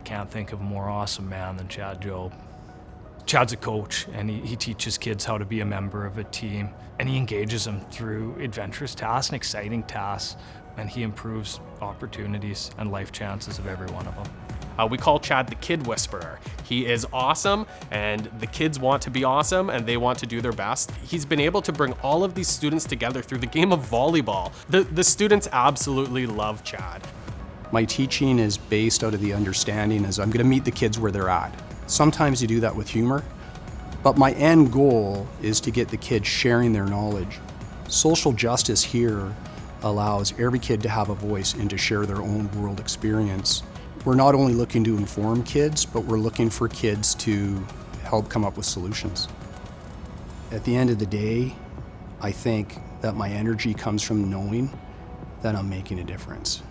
can't think of a more awesome man than Chad Jobe. Chad's a coach and he, he teaches kids how to be a member of a team and he engages them through adventurous tasks and exciting tasks and he improves opportunities and life chances of every one of them. Uh, we call Chad the Kid Whisperer. He is awesome and the kids want to be awesome and they want to do their best. He's been able to bring all of these students together through the game of volleyball. The, the students absolutely love Chad. My teaching is based out of the understanding is I'm gonna meet the kids where they're at. Sometimes you do that with humor, but my end goal is to get the kids sharing their knowledge. Social justice here allows every kid to have a voice and to share their own world experience. We're not only looking to inform kids, but we're looking for kids to help come up with solutions. At the end of the day, I think that my energy comes from knowing that I'm making a difference.